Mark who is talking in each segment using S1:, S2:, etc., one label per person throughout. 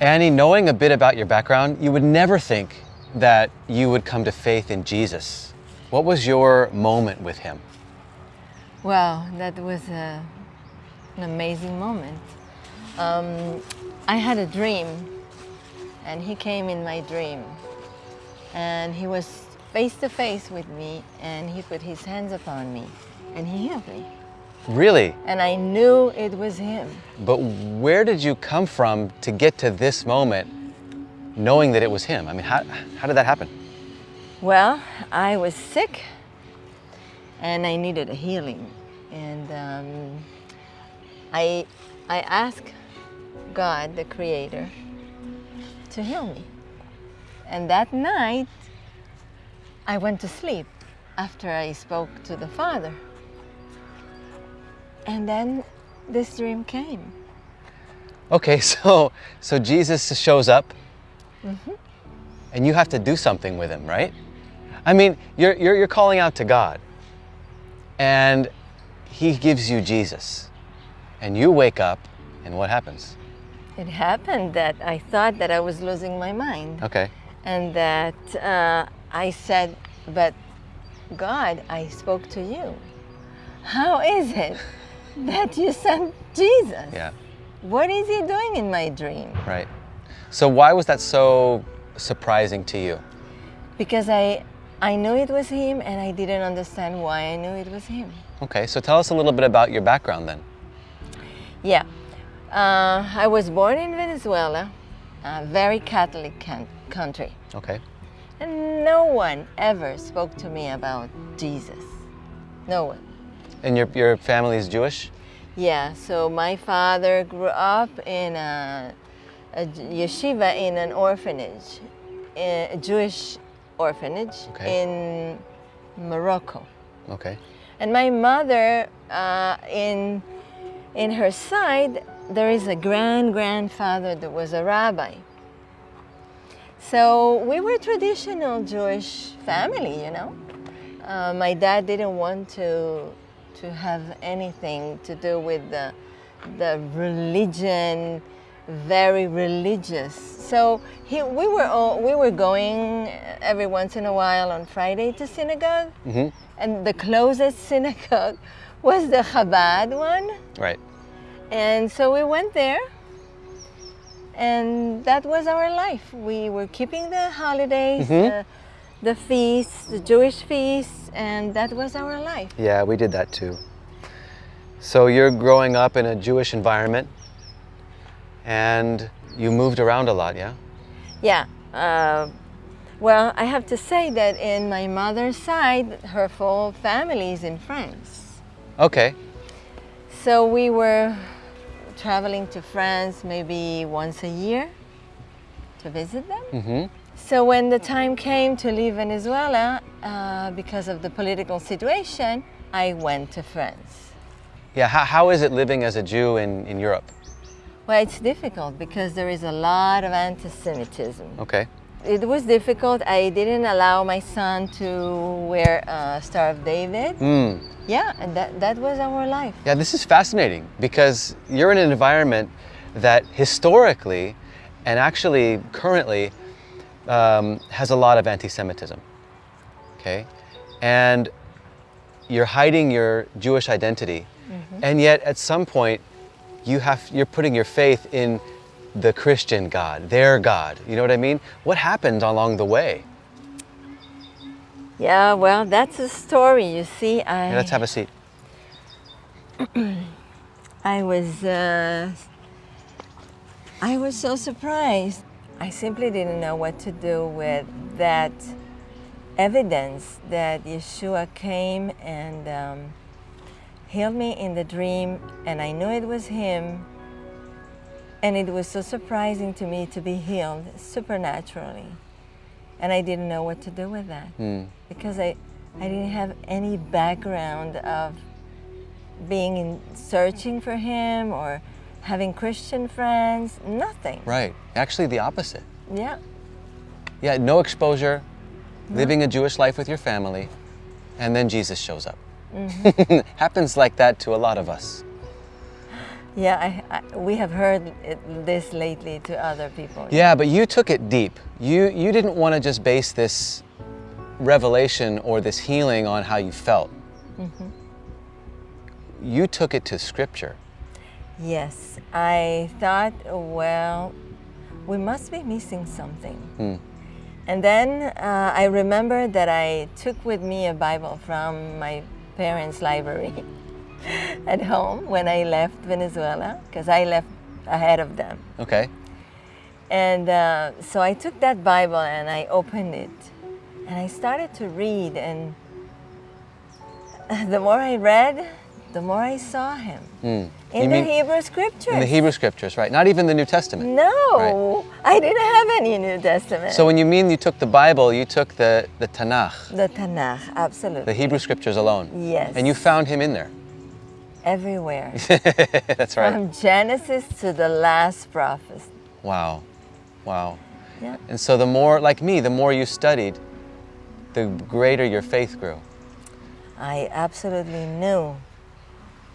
S1: Annie, knowing a bit about your background, you would never think that you would come to faith in Jesus. What was your moment with him?
S2: Well, that was a, an amazing moment. Um, I had a dream, and he came in my dream. And he was face to face with me, and he put his hands upon me, and he healed me.
S1: Really?
S2: And I knew it was him.
S1: But where did you come from to get to this moment knowing that it was him? I mean, how, how did that happen?
S2: Well, I was sick and I needed a healing. And um, I, I asked God, the Creator, to heal me. And that night, I went to sleep after I spoke to the Father. And then this dream came.
S1: Okay, so so Jesus shows up, and you have to do something with him, right? I mean, you're, you're you're calling out to God, and He gives you Jesus, and you wake up, and what happens?
S2: It happened that I thought that I was losing my mind.
S1: Okay,
S2: and that uh, I said, but God, I spoke to you. How is it that you sent Jesus?
S1: yeah,
S2: What is he doing in my dream?
S1: right. So why was that so surprising to you?
S2: Because I, I knew it was him and I didn't understand why I knew it was him.
S1: Okay, so tell us a little bit about your background then.
S2: Yeah, uh, I was born in Venezuela, a very Catholic country.
S1: Okay,
S2: And no one ever spoke to me about Jesus. No one.
S1: And your your family is Jewish.
S2: Yeah, so my father grew up in a, a yeshiva in an orphanage, a Jewish orphanage
S1: Okay.
S2: in Morocco.
S1: Okay,
S2: And my mother, uh, in, in her side, there is a grand grandfather that was a rabbi. So we were a traditional Jewish family, you know. Uh, my dad didn't want to to have anything to do with the the religion, very religious. So he, we were all, we were going every once in a while on Friday to synagogue,
S1: hmm
S2: and the closest synagogue was the Chabad one.
S1: right.
S2: And so we went there, and that was our life. We were keeping the holidays,
S1: Mhm.
S2: the, the feasts, the Jewish feasts, and that was our life.
S1: Yeah, we did that too. So you're growing up in a Jewish environment, and you moved around a lot, yeah?
S2: Yeah. Uh, well, I have to say that in my mother's side, her full family is in France.
S1: Okay.
S2: So we were traveling to France maybe once a year to visit them.
S1: Mm-hmm.
S2: So when the time came to leave Venezuela, uh, because of the political situation, I went to France.
S1: Yeah. How, how is it living as a Jew in, in Europe?
S2: Well, it's difficult because there is a lot of anti-Semitism.
S1: Okay.
S2: It was difficult. I didn't allow my son to wear a Star of David.
S1: Mm.
S2: Yeah, and that, that was our life.
S1: Yeah, this is fascinating because you're in an environment that historically and actually currently um, has a lot of anti-Semitism. Okay, and you're hiding your Jewish identity, and yet at some point you have you're putting your faith in the Christian God, their God. You know what I mean? What happened along the way?
S2: Yeah, well, that's a story. You see, I
S1: Yeah, let's have a seat.
S2: I was uh, I was so surprised. I simply didn't know what to do with that evidence that Yeshua came and um, healed me in the dream, and I knew it was Him. And it was so surprising to me to be healed supernaturally, and I didn't know what to do with that
S1: Hmm.
S2: because I, I didn't have any background of being in searching for him or having Christian friends, nothing.
S1: Right. Actually, the opposite.
S2: Yeah.
S1: Yeah, no exposure, living a Jewish life with your family, and then Jesus shows up. Mm-hmm. Happens like that to a lot of us.
S2: Yeah, I, I, we have heard it, this lately to other people.
S1: Yeah, but you took it deep. You, you didn't want to just base this revelation or this healing on how you felt. Mm-hmm. You took it to scripture.
S2: Yes, I thought, well, we must be missing something.
S1: Hmm.
S2: And then uh, I remember that I took with me a Bible from my parents' library at home when I left Venezuela, because I left ahead of them.
S1: Okay.
S2: And uh, so I took that Bible and I opened it and I started to read. And the more I read, the more I saw him
S1: Hmm.
S2: In
S1: You
S2: the
S1: mean-
S2: Hebrew scriptures.
S1: In the Hebrew scriptures, right? Not even the New Testament.
S2: No, I didn't have any New Testament.
S1: So when you mean you took the Bible, you took the, the Tanakh,
S2: the Tanakh, absolutely.
S1: the Hebrew scriptures alone.
S2: Yes.
S1: And you found him in there.
S2: Everywhere.
S1: That's right.
S2: From Genesis to the last prophet.
S1: Wow. Wow.
S2: Yeah.
S1: And so the more, like me, the more you studied, the greater your faith grew.
S2: I absolutely knew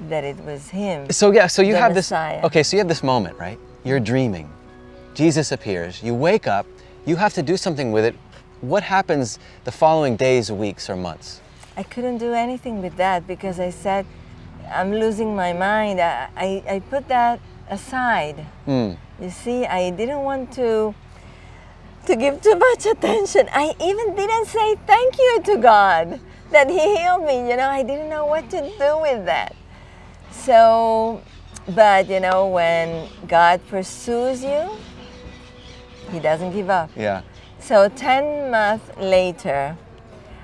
S2: that it was him.
S1: So yeah, so you have this Okay, so you have this moment, right? You're dreaming. Jesus appears. You wake up, you have to do something with it. What happens the following days, weeks, or months?
S2: I couldn't do anything with that because I said, I'm losing my mind. I, I, I put that aside.
S1: Hmm.
S2: You see, I didn't want to to give too much attention. I even didn't say thank you to God that He healed me. You know, I didn't know what to do with that. So, but you know, when God pursues you, He doesn't give up.
S1: Yeah.
S2: So 10 months later,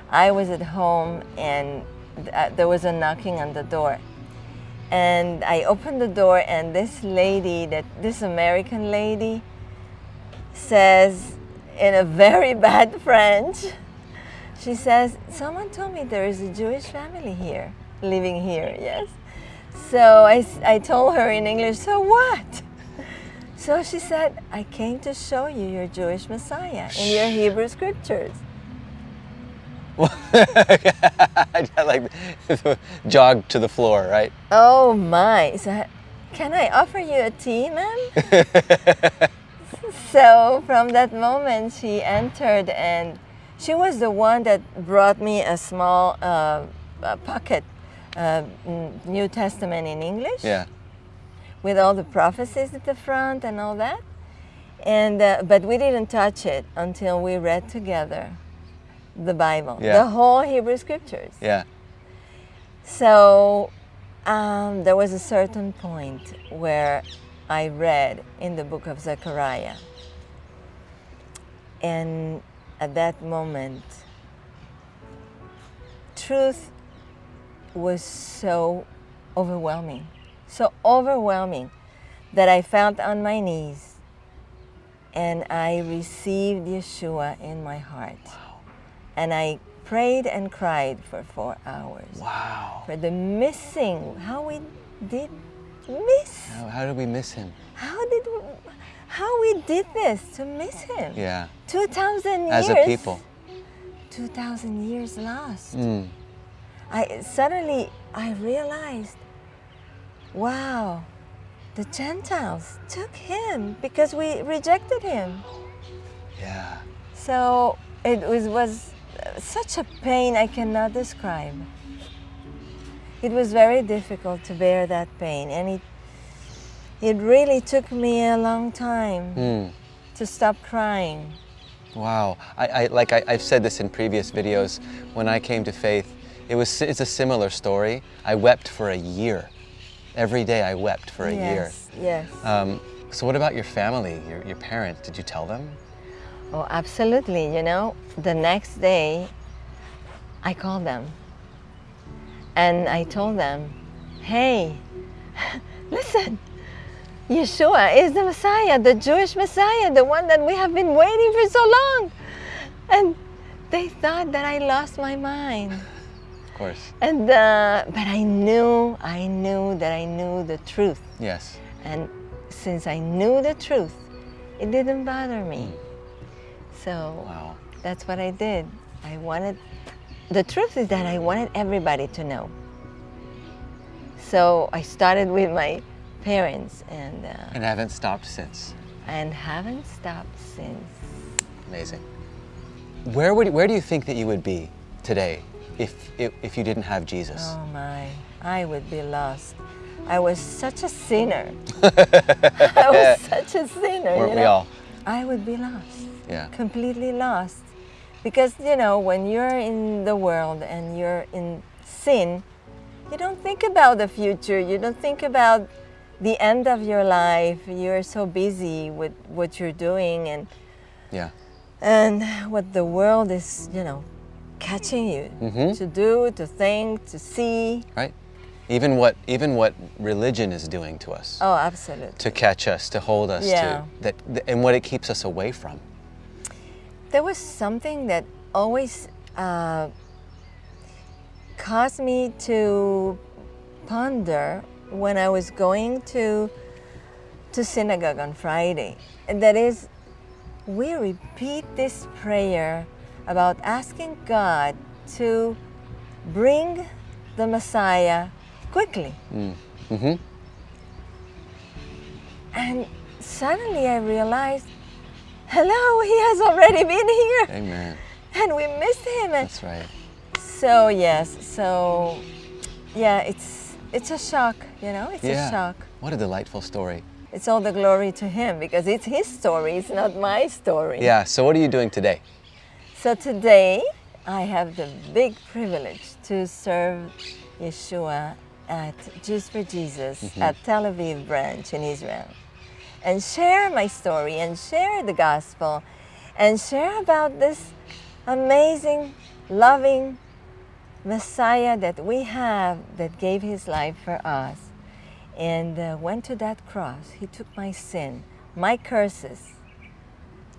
S2: I was at home and uh, there was a knocking on the door. And I opened the door and this lady, that this American lady, says in a very bad French, she says, someone told me there is a Jewish family here, living here, yes? So I, I told her in English, so what? So she said, I came to show you your Jewish Messiah in your Hebrew scriptures.
S1: I like jog to the floor, right?
S2: Oh my. So, can I offer you a tea, ma'am? so from that moment, she entered and she was the one that brought me a small uh, uh, pocket uh, New Testament in English.
S1: Yeah.
S2: with all the prophecies at the front and all that. And uh, but we didn't touch it until we read together the Bible,
S1: Yeah.
S2: the whole Hebrew Scriptures.
S1: Yeah.
S2: So um, there was a certain point where I read in the book of Zechariah, and at that moment, truth was so overwhelming, so overwhelming that I felt on my knees and I received Yeshua in my heart. And I prayed and cried for four hours
S1: Wow.
S2: for the missing, how we did miss,
S1: How, how did we miss him?
S2: how did we, how we did this to miss him.
S1: Yeah.
S2: 2,000 years.
S1: As a people.
S2: 2,000 years lost.
S1: Mm.
S2: I suddenly I realized, wow, the Gentiles took him because we rejected him.
S1: Yeah.
S2: So it was, was such a pain I cannot describe. It was very difficult to bear that pain, and it it really took me a long time
S1: Mm.
S2: to stop crying.
S1: Wow. I, I like I, I've said this in previous videos. When I came to faith, it was it's a similar story. I wept for a year. Every day I wept for a year.
S2: yes, yes.
S1: Um, so what about your family, your, your parents? Did you tell them?
S2: Oh, absolutely. You know, the next day, I called them and I told them, hey, listen, Yeshua is the Messiah, the Jewish Messiah, the one that we have been waiting for so long. And they thought that I lost my mind.
S1: Course.
S2: And, uh, but I knew, I knew that I knew the truth.
S1: Yes.
S2: And since I knew the truth, it didn't bother me. So
S1: Wow.
S2: that's what I did. I wanted, the truth is that I wanted everybody to know. So I started with my parents and uh,
S1: And haven't stopped since.
S2: and haven't stopped since.
S1: Amazing. Where would where do you think that you would be today if if, if you didn't have Jesus?
S2: Oh my, I would be lost. I was such a sinner. I was such a sinner.
S1: Weren't
S2: you
S1: we all?
S2: I would be lost.
S1: Yeah.
S2: Completely lost. Because, you know, when you're in the world and you're in sin, you don't think about the future. You don't think about the end of your life. You're so busy with what you're doing and
S1: Yeah.
S2: and what the world is, you know, catching you
S1: Mhm.
S2: to do, to think, to see.
S1: Right? Even what even what religion is doing to us.
S2: Oh, absolutely.
S1: To catch us, to hold us
S2: Yeah.
S1: to that and what it keeps us away from.
S2: There was something that always uh, caused me to ponder when I was going to to synagogue on Friday, and that is, we repeat this prayer about asking God to bring the Messiah quickly.
S1: Mm-hmm.
S2: And suddenly I realized, hello, he has already been here,
S1: Amen.
S2: and we missed him.
S1: That's right.
S2: so yes, so yeah, it's it's a shock, you know, it's
S1: yeah.
S2: a shock.
S1: What a delightful story.
S2: It's all the glory to him because it's his story, it's not my story.
S1: Yeah. So what are you doing today?
S2: So today I have the big privilege to serve Yeshua at Jews for Jesus at Tel Aviv branch in Israel and share my story and share the gospel and share about this amazing, loving Messiah that we have that gave his life for us and uh, went to that cross. He took my sin, my curses,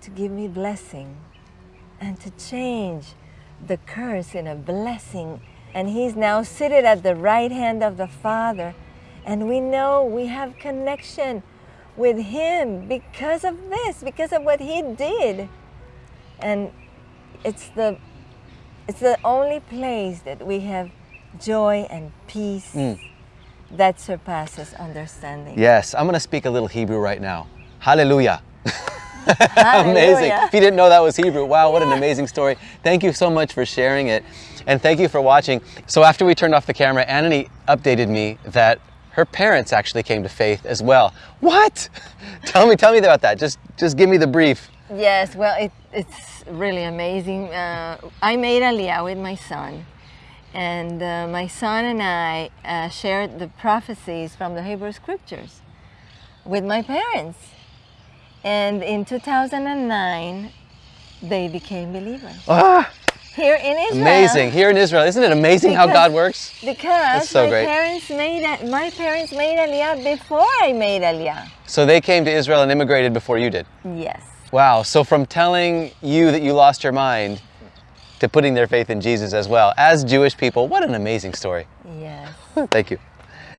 S2: to give me blessing and to change the curse in a blessing. And he's now seated at the right hand of the Father. And we know we have connection with him because of this, because of what he did. And it's the it's the only place that we have joy and peace mm. that surpasses understanding.
S1: Yes. I'm going to speak a little Hebrew right now. Hallelujah. amazing. If you didn't know that was Hebrew, wow, what an amazing story. Thank you so much for sharing it. And thank you for watching. So after we turned off the camera, Anani updated me that her parents actually came to faith as well. What? tell me, tell me about that. Just just give me the brief.
S2: Yes, well, it, it's really amazing. Uh, I made Aliyah with my son, and uh, my son and I uh, shared the prophecies from the Hebrew Scriptures with my parents. And in 2009, they became believers
S1: Ah,
S2: here in Israel.
S1: amazing. Here in Israel. Isn't it amazing how God works?
S2: Because
S1: so
S2: my
S1: great.
S2: parents made my parents made Aliyah before I made Aliyah.
S1: So they came to Israel and immigrated before you did.
S2: Yes.
S1: Wow. So from telling you that you lost your mind to putting their faith in Jesus as well, as Jewish people, what an amazing story.
S2: Yes.
S1: Thank you.